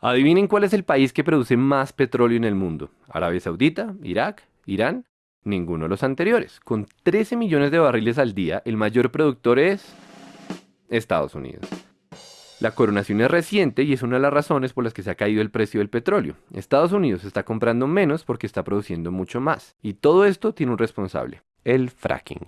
Adivinen cuál es el país que produce más petróleo en el mundo. ¿Arabia Saudita? ¿Irak? ¿Irán? Ninguno de los anteriores. Con 13 millones de barriles al día, el mayor productor es Estados Unidos. La coronación es reciente y es una de las razones por las que se ha caído el precio del petróleo. Estados Unidos está comprando menos porque está produciendo mucho más. Y todo esto tiene un responsable, el fracking.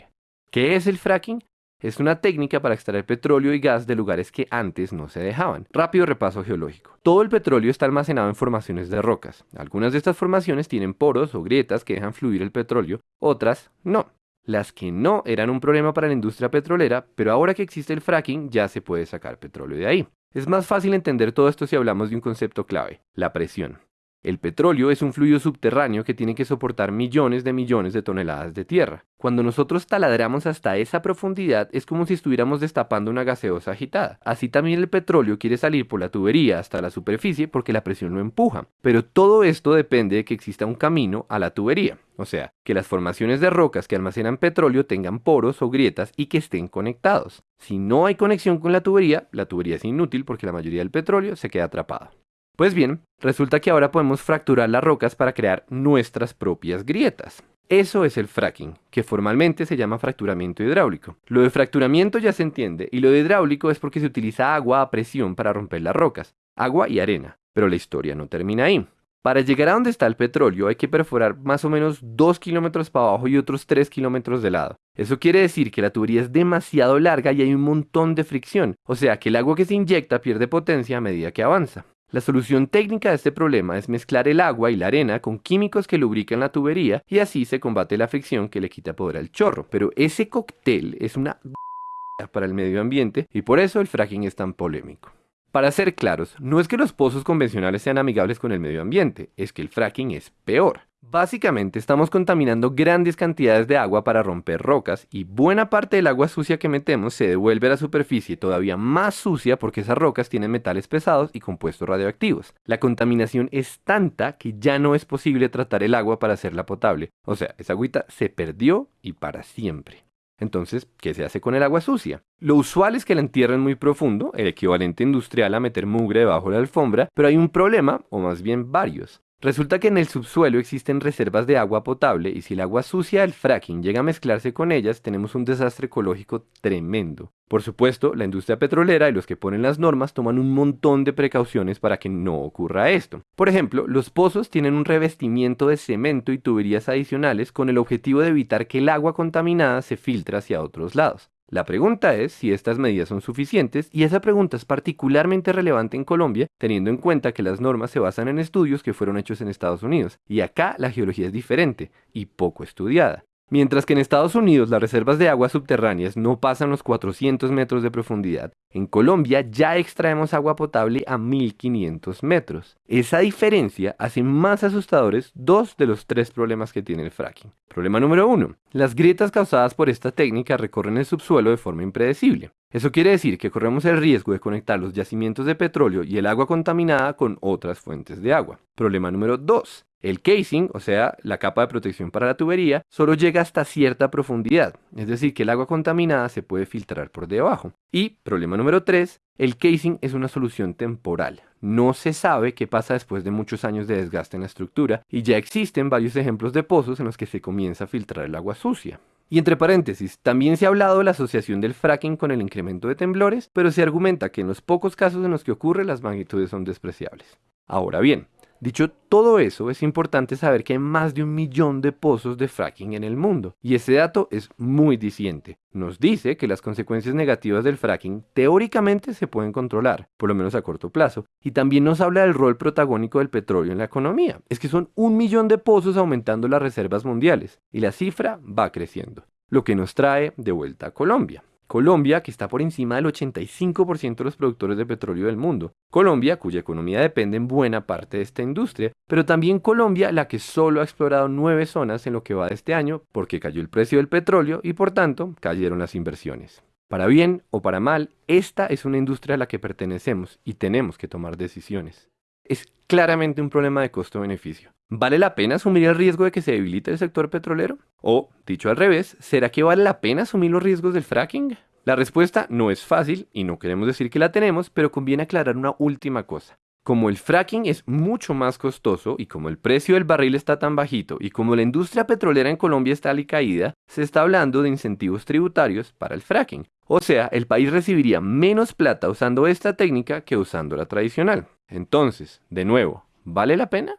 ¿Qué es el fracking? Es una técnica para extraer petróleo y gas de lugares que antes no se dejaban. Rápido repaso geológico. Todo el petróleo está almacenado en formaciones de rocas. Algunas de estas formaciones tienen poros o grietas que dejan fluir el petróleo, otras no. Las que no eran un problema para la industria petrolera, pero ahora que existe el fracking ya se puede sacar petróleo de ahí. Es más fácil entender todo esto si hablamos de un concepto clave, la presión. El petróleo es un fluido subterráneo que tiene que soportar millones de millones de toneladas de tierra. Cuando nosotros taladramos hasta esa profundidad es como si estuviéramos destapando una gaseosa agitada. Así también el petróleo quiere salir por la tubería hasta la superficie porque la presión lo empuja. Pero todo esto depende de que exista un camino a la tubería. O sea, que las formaciones de rocas que almacenan petróleo tengan poros o grietas y que estén conectados. Si no hay conexión con la tubería, la tubería es inútil porque la mayoría del petróleo se queda atrapado. Pues bien, resulta que ahora podemos fracturar las rocas para crear nuestras propias grietas. Eso es el fracking, que formalmente se llama fracturamiento hidráulico. Lo de fracturamiento ya se entiende, y lo de hidráulico es porque se utiliza agua a presión para romper las rocas, agua y arena. Pero la historia no termina ahí. Para llegar a donde está el petróleo hay que perforar más o menos 2 kilómetros para abajo y otros 3 kilómetros de lado. Eso quiere decir que la tubería es demasiado larga y hay un montón de fricción, o sea que el agua que se inyecta pierde potencia a medida que avanza. La solución técnica de este problema es mezclar el agua y la arena con químicos que lubrican la tubería y así se combate la fricción que le quita poder al chorro. Pero ese cóctel es una para el medio ambiente y por eso el fracking es tan polémico. Para ser claros, no es que los pozos convencionales sean amigables con el medio ambiente, es que el fracking es peor. Básicamente estamos contaminando grandes cantidades de agua para romper rocas y buena parte del agua sucia que metemos se devuelve a la superficie todavía más sucia porque esas rocas tienen metales pesados y compuestos radioactivos. La contaminación es tanta que ya no es posible tratar el agua para hacerla potable. O sea, esa agüita se perdió y para siempre. Entonces, ¿qué se hace con el agua sucia? Lo usual es que la entierren muy profundo, el equivalente industrial a meter mugre debajo de la alfombra, pero hay un problema, o más bien varios. Resulta que en el subsuelo existen reservas de agua potable y si el agua sucia del fracking llega a mezclarse con ellas, tenemos un desastre ecológico tremendo. Por supuesto, la industria petrolera y los que ponen las normas toman un montón de precauciones para que no ocurra esto. Por ejemplo, los pozos tienen un revestimiento de cemento y tuberías adicionales con el objetivo de evitar que el agua contaminada se filtre hacia otros lados. La pregunta es si estas medidas son suficientes y esa pregunta es particularmente relevante en Colombia teniendo en cuenta que las normas se basan en estudios que fueron hechos en Estados Unidos y acá la geología es diferente y poco estudiada. Mientras que en Estados Unidos las reservas de aguas subterráneas no pasan los 400 metros de profundidad, en Colombia ya extraemos agua potable a 1500 metros. Esa diferencia hace más asustadores dos de los tres problemas que tiene el fracking. Problema número uno. Las grietas causadas por esta técnica recorren el subsuelo de forma impredecible. Eso quiere decir que corremos el riesgo de conectar los yacimientos de petróleo y el agua contaminada con otras fuentes de agua. Problema número 2. El casing, o sea, la capa de protección para la tubería, solo llega hasta cierta profundidad, es decir, que el agua contaminada se puede filtrar por debajo. Y, problema número 3, el casing es una solución temporal. No se sabe qué pasa después de muchos años de desgaste en la estructura y ya existen varios ejemplos de pozos en los que se comienza a filtrar el agua sucia. Y entre paréntesis, también se ha hablado de la asociación del fracking con el incremento de temblores, pero se argumenta que en los pocos casos en los que ocurre las magnitudes son despreciables. Ahora bien, Dicho todo eso, es importante saber que hay más de un millón de pozos de fracking en el mundo, y ese dato es muy diciente. Nos dice que las consecuencias negativas del fracking teóricamente se pueden controlar, por lo menos a corto plazo, y también nos habla del rol protagónico del petróleo en la economía. Es que son un millón de pozos aumentando las reservas mundiales, y la cifra va creciendo, lo que nos trae de vuelta a Colombia. Colombia, que está por encima del 85% de los productores de petróleo del mundo. Colombia, cuya economía depende en buena parte de esta industria, pero también Colombia, la que solo ha explorado nueve zonas en lo que va de este año porque cayó el precio del petróleo y por tanto cayeron las inversiones. Para bien o para mal, esta es una industria a la que pertenecemos y tenemos que tomar decisiones. Es claramente un problema de costo-beneficio. ¿Vale la pena asumir el riesgo de que se debilite el sector petrolero? O, dicho al revés, ¿será que vale la pena asumir los riesgos del fracking? La respuesta no es fácil y no queremos decir que la tenemos, pero conviene aclarar una última cosa. como el fracking es mucho más costoso y como el precio del barril está tan bajito y como la industria petrolera en Colombia está caída, se está hablando de incentivos tributarios para el fracking. O sea, el país recibiría menos plata usando esta técnica que usando la tradicional. Entonces, de nuevo, ¿vale la pena?